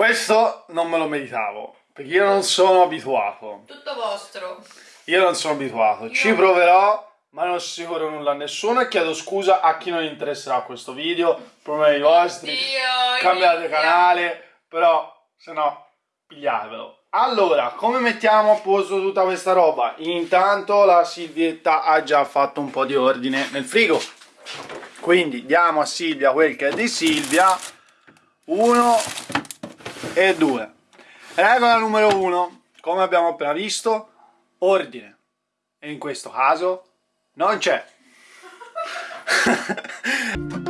Questo non me lo meritavo, perché io non sono abituato. Tutto vostro. Io non sono abituato, io... ci proverò, ma non assicuro nulla a nessuno e chiedo scusa a chi non interesserà questo video, problemi vostri, Dio, cambiate canale, però se no pigliatevelo. Allora, come mettiamo a posto tutta questa roba? Intanto la Silvietta ha già fatto un po' di ordine nel frigo. Quindi diamo a Silvia quel che è di Silvia. Uno e due. Regola numero uno, come abbiamo appena visto, ordine. E in questo caso non c'è.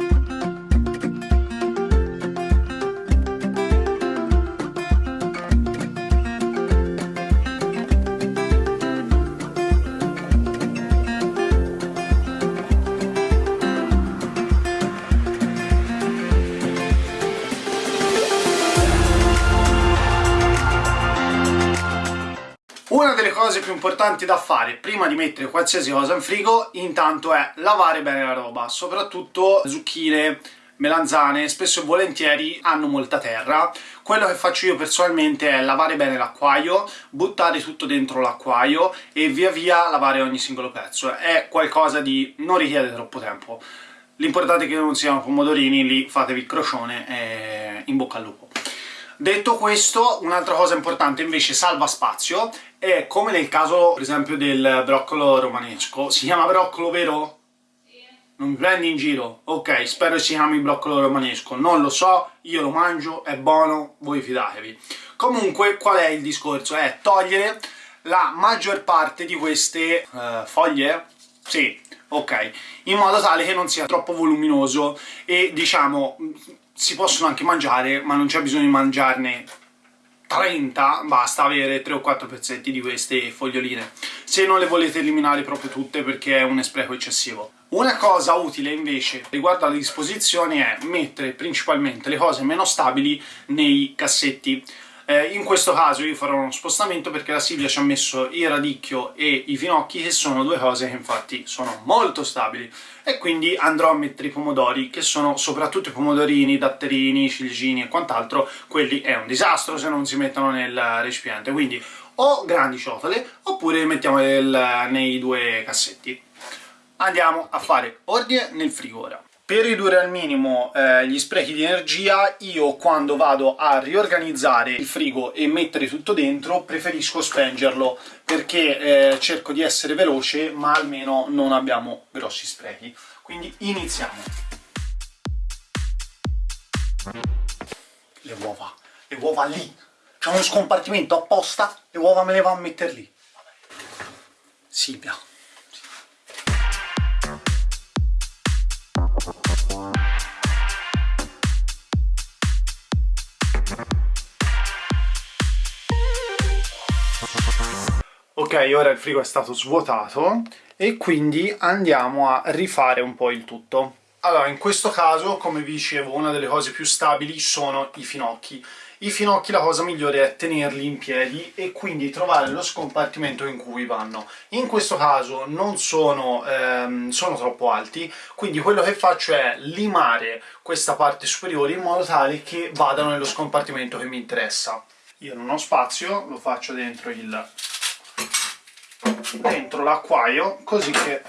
Una delle cose più importanti da fare prima di mettere qualsiasi cosa in frigo intanto è lavare bene la roba, soprattutto zucchine, melanzane, spesso e volentieri hanno molta terra. Quello che faccio io personalmente è lavare bene l'acquaio, buttare tutto dentro l'acquaio e via via lavare ogni singolo pezzo. È qualcosa di... non richiede troppo tempo. L'importante è che non siano pomodorini, lì fatevi il crocione e in bocca al lupo. Detto questo, un'altra cosa importante invece salva spazio è come nel caso per esempio del broccolo romanesco. Si chiama broccolo, vero? Sì. Non mi prendi in giro? Ok, spero si chiami broccolo romanesco. Non lo so, io lo mangio, è buono, voi fidatevi. Comunque, qual è il discorso? È togliere la maggior parte di queste uh, foglie? Sì, ok, in modo tale che non sia troppo voluminoso e diciamo si possono anche mangiare, ma non c'è bisogno di mangiarne 30, basta avere 3 o 4 pezzetti di queste foglioline, se non le volete eliminare proprio tutte perché è un spreco eccessivo. Una cosa utile invece riguardo alle disposizioni è mettere principalmente le cose meno stabili nei cassetti, eh, in questo caso io farò uno spostamento perché la Silvia ci ha messo il radicchio e i finocchi che sono due cose che infatti sono molto stabili. E quindi andrò a mettere i pomodori che sono soprattutto i pomodorini, datterini, ciliegini e quant'altro. Quelli è un disastro se non si mettono nel recipiente. Quindi o grandi ciotole oppure mettiamo nei due cassetti. Andiamo a fare ordine nel frigo ora per ridurre al minimo eh, gli sprechi di energia, io quando vado a riorganizzare il frigo e mettere tutto dentro, preferisco spengerlo, perché eh, cerco di essere veloce, ma almeno non abbiamo grossi sprechi. Quindi iniziamo. Le uova, le uova lì. C'è uno scompartimento apposta, le uova me le va a mettere lì. Silvia, Ok, ora il frigo è stato svuotato e quindi andiamo a rifare un po' il tutto. Allora, in questo caso, come vi dicevo, una delle cose più stabili sono i finocchi. I finocchi la cosa migliore è tenerli in piedi e quindi trovare lo scompartimento in cui vanno. In questo caso non sono, ehm, sono troppo alti, quindi quello che faccio è limare questa parte superiore in modo tale che vadano nello scompartimento che mi interessa. Io non ho spazio, lo faccio dentro il dentro l'acquaio così che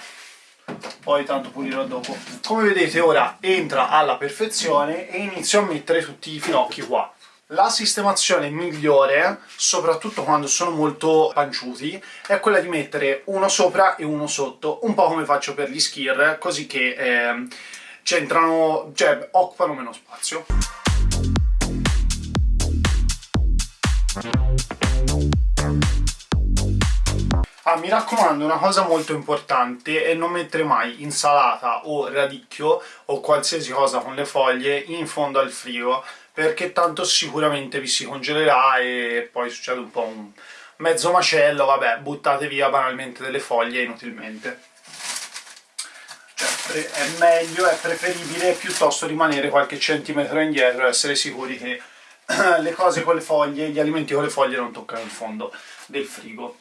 poi tanto pulirò dopo. Come vedete ora entra alla perfezione e inizio a mettere tutti i finocchi qua. La sistemazione migliore, soprattutto quando sono molto panciuti, è quella di mettere uno sopra e uno sotto, un po' come faccio per gli skir, così che eh, c'entrano, cioè occupano meno spazio. Ah, mi raccomando, una cosa molto importante è non mettere mai insalata o radicchio o qualsiasi cosa con le foglie in fondo al frigo perché tanto sicuramente vi si congelerà e poi succede un po' un mezzo macello, vabbè, buttate via banalmente delle foglie inutilmente. Cioè, è meglio, è preferibile piuttosto rimanere qualche centimetro indietro e essere sicuri che le cose con le foglie, gli alimenti con le foglie non toccano il fondo del frigo.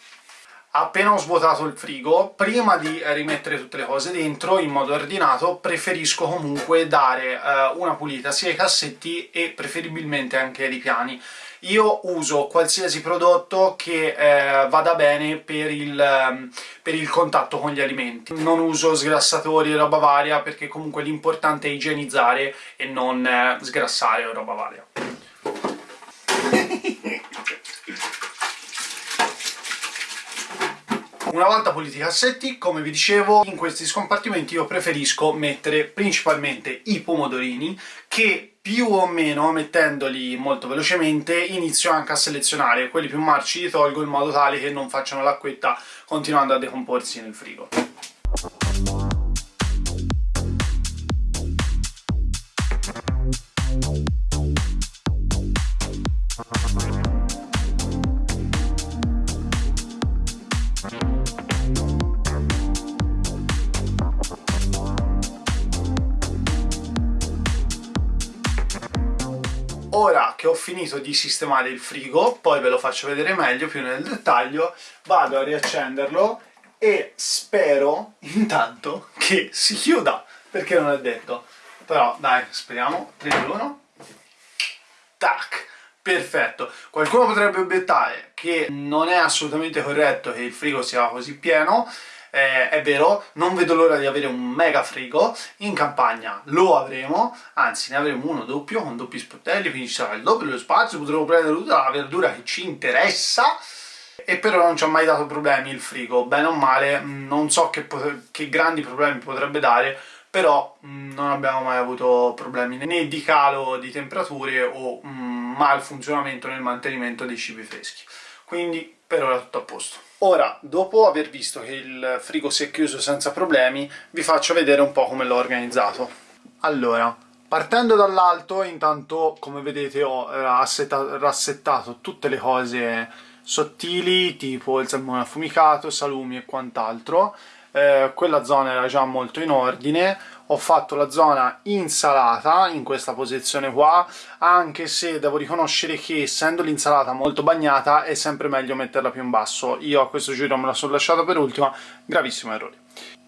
Appena ho svuotato il frigo, prima di rimettere tutte le cose dentro in modo ordinato, preferisco comunque dare eh, una pulita sia ai cassetti e preferibilmente anche ai ripiani. Io uso qualsiasi prodotto che eh, vada bene per il, ehm, per il, contatto con gli alimenti. Non uso sgrassatori e roba varia perché comunque l'importante è igienizzare e non eh, sgrassare o roba varia. Una volta puliti i cassetti, come vi dicevo, in questi scompartimenti io preferisco mettere principalmente i pomodorini, che più o meno, mettendoli molto velocemente, inizio anche a selezionare. Quelli più marci li tolgo in modo tale che non facciano l'acquetta continuando a decomporsi nel frigo. Di sistemare il frigo, poi ve lo faccio vedere meglio, più nel dettaglio, vado a riaccenderlo e spero intanto che si chiuda, perché non è detto. Però dai, speriamo, 3, 2, 1, tac! Perfetto. Qualcuno potrebbe obiettare che non è assolutamente corretto che il frigo sia così pieno, eh, è vero, non vedo l'ora di avere un mega frigo, in campagna lo avremo, anzi ne avremo uno doppio, con doppi sportelli, quindi ci sarà il doppio dello spazio, potremo prendere tutta la verdura che ci interessa, e però non ci ha mai dato problemi il frigo, bene o male, mm, non so che, che grandi problemi potrebbe dare, però mm, non abbiamo mai avuto problemi né di calo di temperature o mh, mm, malfunzionamento nel mantenimento dei cibi freschi. Quindi per ora tutto a posto. Ora, dopo aver visto che il frigo si è chiuso senza problemi, vi faccio vedere un po' come l'ho organizzato. Allora, partendo dall'alto, intanto, come vedete, ho rassettato tutte le cose sottili, tipo il salmone affumicato, salumi e quant'altro. Eh, quella zona era già molto in ordine, ho fatto la zona insalata in questa posizione qua anche se devo riconoscere che essendo l'insalata molto bagnata è sempre meglio metterla più in basso. Io a questo giro me la sono lasciata per ultima gravissimo errore.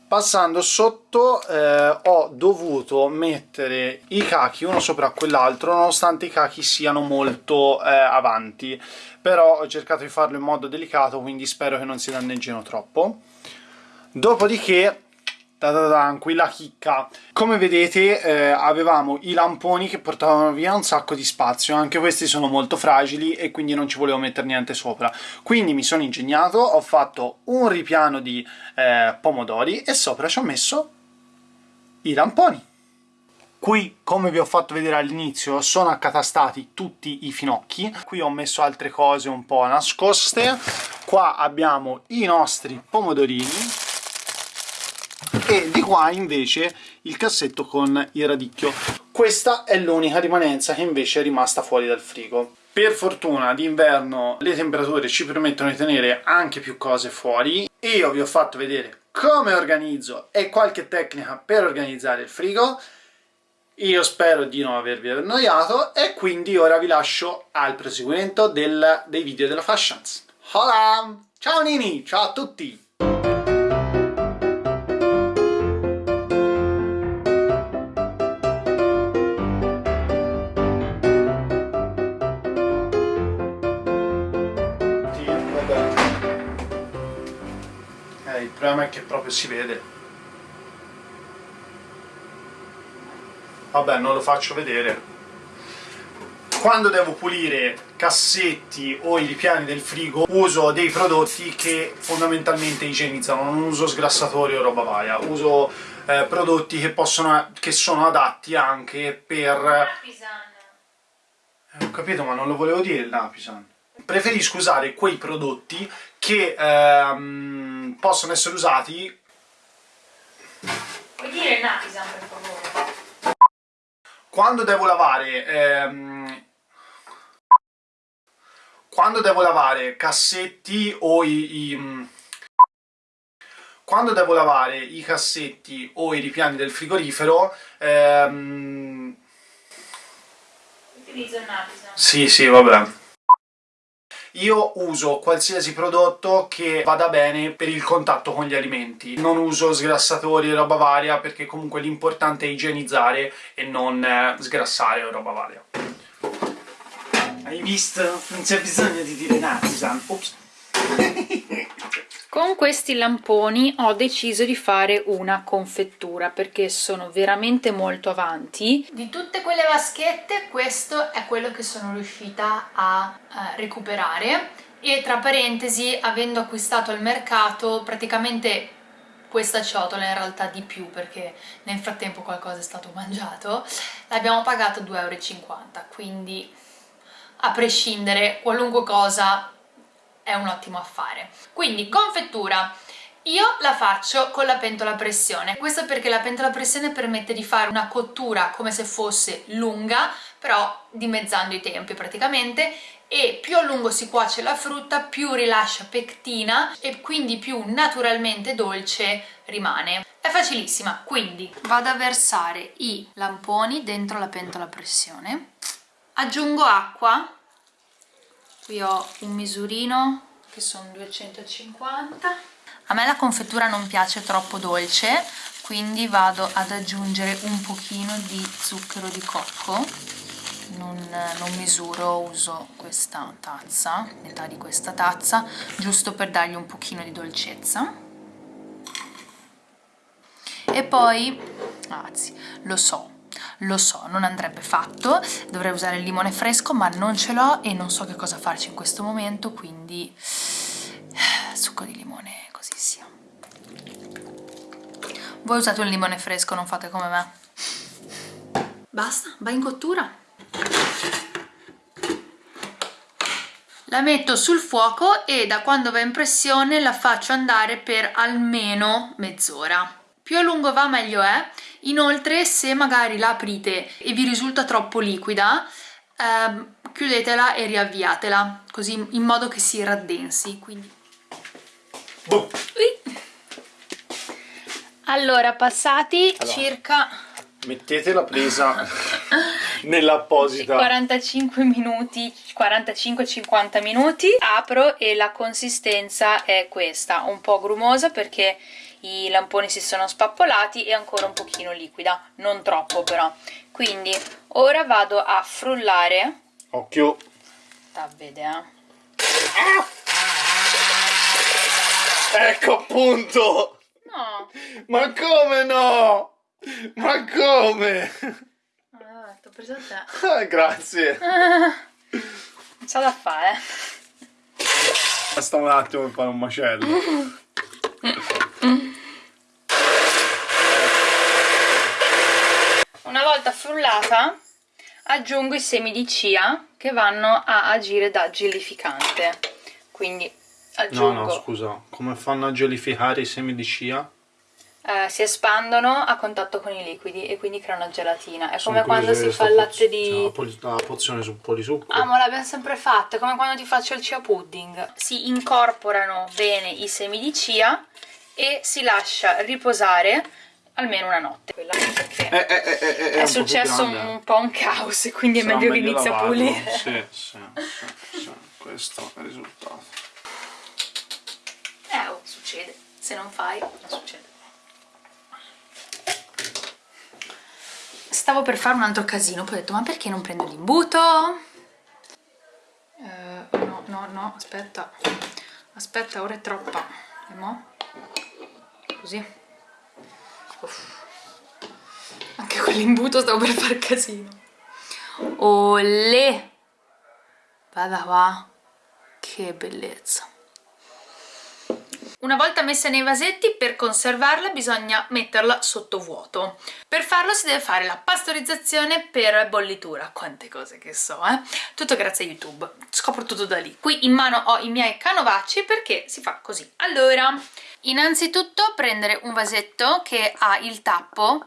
Passando sotto eh, ho dovuto mettere i cachi uno sopra quell'altro nonostante i cachi siano molto eh, avanti. Però ho cercato di farlo in modo delicato quindi spero che non si danneggino troppo. Dopodiché qui la chicca. Come vedete eh, avevamo i lamponi che portavano via un sacco di spazio, anche questi sono molto fragili e quindi non ci volevo mettere niente sopra. Quindi mi sono ingegnato, ho fatto un ripiano di eh, pomodori e sopra ci ho messo i lamponi. Qui, come vi ho fatto vedere all'inizio, sono accatastati tutti i finocchi. Qui ho messo altre cose un po' nascoste. Qua abbiamo i nostri pomodorini e di qua invece il cassetto con il radicchio. Questa è l'unica rimanenza che invece è rimasta fuori dal frigo. Per fortuna d'inverno le temperature ci permettono di tenere anche più cose fuori. Io vi ho fatto vedere come organizzo e qualche tecnica per organizzare il frigo. Io spero di non avervi annoiato e quindi ora vi lascio al proseguimento del, dei video della Fashions. Hola! Ciao Nini! Ciao a tutti! Problema è che proprio si vede. Vabbè, non lo faccio vedere. Quando devo pulire cassetti o i ripiani del frigo uso dei prodotti che fondamentalmente igienizzano, non uso sgrassatori o roba varia, uso eh, prodotti che, possono, che sono adatti anche per... Eh, ho capito, ma non lo volevo dire il Napisan. Preferisco usare quei prodotti che ehm, possono essere usati... Puoi dire Napisan per favore? Quando devo lavare... Ehm, quando devo lavare cassetti o i, i mm, quando devo lavare i cassetti o i ripiani del frigorifero ehm... utilizzo il Napisan sì sì vabbè io uso qualsiasi prodotto che vada bene per il contatto con gli alimenti. Non uso sgrassatori e roba varia perché comunque l'importante è igienizzare e non eh, sgrassare o roba varia. Hai visto? Non c'è bisogno di dire Natizan. Ops. Con questi lamponi ho deciso di fare una confettura perché sono veramente molto avanti. Di tutte quelle vaschette questo è quello che sono riuscita a uh, recuperare e tra parentesi avendo acquistato al mercato praticamente questa ciotola in realtà di più perché nel frattempo qualcosa è stato mangiato l'abbiamo pagato 2,50 euro quindi a prescindere qualunque cosa è un ottimo affare. Quindi confettura. Io la faccio con la pentola a pressione, questo perché la pentola a pressione permette di fare una cottura come se fosse lunga, però dimezzando i tempi praticamente, e più a lungo si cuoce la frutta, più rilascia pectina e quindi più naturalmente dolce rimane. È facilissima, quindi vado a versare i lamponi dentro la pentola a pressione, aggiungo acqua qui ho un misurino che sono 250 a me la confettura non piace troppo dolce quindi vado ad aggiungere un pochino di zucchero di cocco. Non, non misuro, uso questa tazza, metà di questa tazza giusto per dargli un pochino di dolcezza. E poi, anzi, lo so, lo so, non andrebbe fatto, dovrei usare il limone fresco ma non ce l'ho e non so che cosa farci in questo momento, quindi succo di limone così sia. Voi usate un limone fresco, non fate come me. Basta, va in cottura. La metto sul fuoco e da quando va in pressione la faccio andare per almeno mezz'ora. Più a lungo va meglio è, inoltre se magari la aprite e vi risulta troppo liquida ehm, chiudetela e riavviatela così in modo che si raddensi quindi... Boh. allora passati allora, circa mettete la presa nell'apposita 45 minuti 45-50 minuti apro e la consistenza è questa un po' grumosa perché i lamponi si sono spappolati e ancora un pochino liquida, non troppo però. Quindi ora vado a frullare. Occhio! Da vedere. Ah! Ecco appunto! No! Ma come no? Ma come? Ah, t'ho preso te. Ah, grazie. Non c'ho da fare. Basta un attimo per fare un macello. Una volta frullata aggiungo i semi di chia che vanno a agire da gelificante. Quindi aggiungo... No, no, scusa, come fanno a gelificare i semi di chia? Eh, si espandono a contatto con i liquidi e quindi creano gelatina. È Sono come quando si fa il latte di... La, pozione su polisucco. Ah, ma l'abbiamo sempre fatto, è come quando ti faccio il chia pudding. Si incorporano bene i semi di chia e si lascia riposare almeno una notte. Quella perché eh, eh è, è successo un, un, po' un caos e quindi Sarà è meglio che inizi a pulire. Sì, sì, sì, sì, questo è il risultato. Eh oh, succede. Se non fai succede stavo per fare un altro casino poi ho detto ma perché non prendo l'imbuto eh, no no no aspetta aspetta ora è troppa e mo? così Uff. Anche con l'imbuto stavo per far casino. Olè! Guarda qua. Che bellezza. Una volta messa nei vasetti, per conservarla bisogna metterla sotto vuoto. Per farlo si deve fare la pastorizzazione per bollitura. Quante cose che so, eh? Tutto grazie a YouTube. Scopro tutto da lì. Qui in mano ho i miei canovacci perché si fa così. Allora, innanzitutto prendere un vasetto che ha il tappo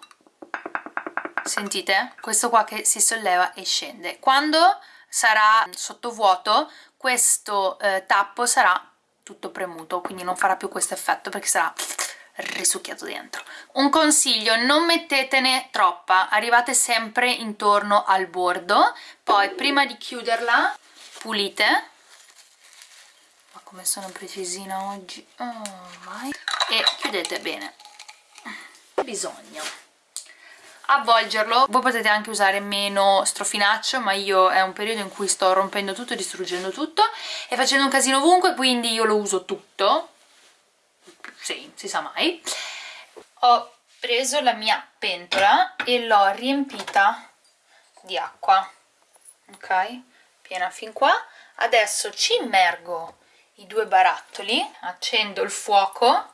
sentite? questo qua che si solleva e scende quando sarà sotto vuoto questo eh, tappo sarà tutto premuto quindi non farà più questo effetto perché sarà risucchiato dentro. Un consiglio non mettetene troppa arrivate sempre intorno al bordo poi prima di chiuderla pulite. Ma come sono precisina oggi? Oh, e chiudete bene. Bisogna avvolgerlo. Voi potete anche usare meno strofinaccio ma io è un periodo in cui sto rompendo tutto distruggendo tutto e facendo un casino ovunque quindi io lo uso tutto. Sì, si sa mai. Ho preso la mia pentola e l'ho riempita di acqua. Ok? piena fin qua. Adesso ci immergo i due barattoli accendo il fuoco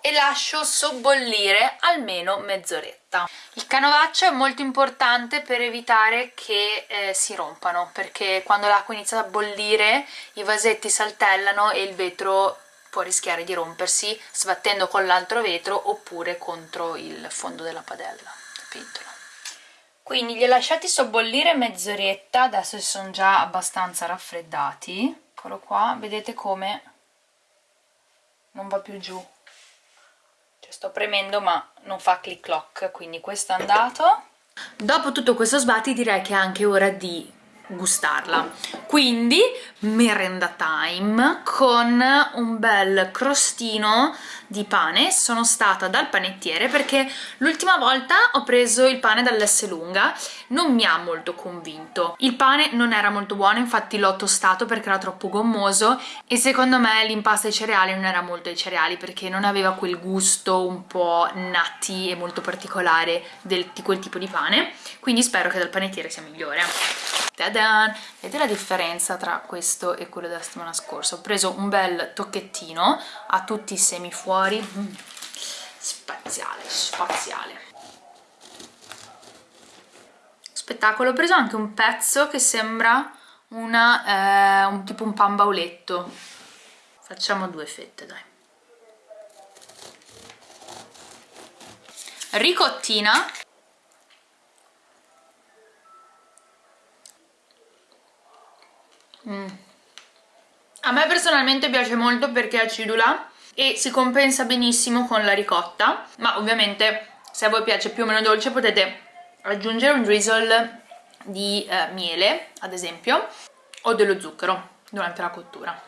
e lascio sobbollire almeno mezz'oretta. Il canovaccio è molto importante per evitare che eh, si rompano perché quando l'acqua inizia a bollire i vasetti saltellano e il vetro può rischiare di rompersi sbattendo con l'altro vetro oppure contro il fondo della padella, capito? Quindi li ho lasciati sobbollire mezz'oretta, adesso sono già abbastanza raffreddati. Eccolo qua, vedete come non va più giù cioè sto premendo ma non fa click clock quindi questo è andato. Dopo tutto questo sbatti direi che è anche ora di gustarla. Quindi merenda time con un bel crostino di pane sono stata dal panettiere perché l'ultima volta ho preso il pane dall'S lunga non mi ha molto convinto il pane non era molto buono infatti l'ho tostato perché era troppo gommoso e secondo me l'impasto ai cereali non era molto ai cereali perché non aveva quel gusto un po' nutty e molto particolare del, di quel tipo di pane quindi spero che dal panettiere sia migliore Tadan! Vedete la differenza tra questo e quello della settimana scorsa? Ho preso un bel tocchettino a tutti i semi fuori. Mm. Spaziale, spaziale. Spettacolo. Ho preso anche un pezzo che sembra una, eh, un, tipo un pan bauletto. Facciamo due fette, dai. Ricottina Mm. A me personalmente piace molto perché è acidula e si compensa benissimo con la ricotta, ma ovviamente se a voi piace più o meno dolce potete aggiungere un drizzle di eh, miele, ad esempio, o dello zucchero durante la cottura.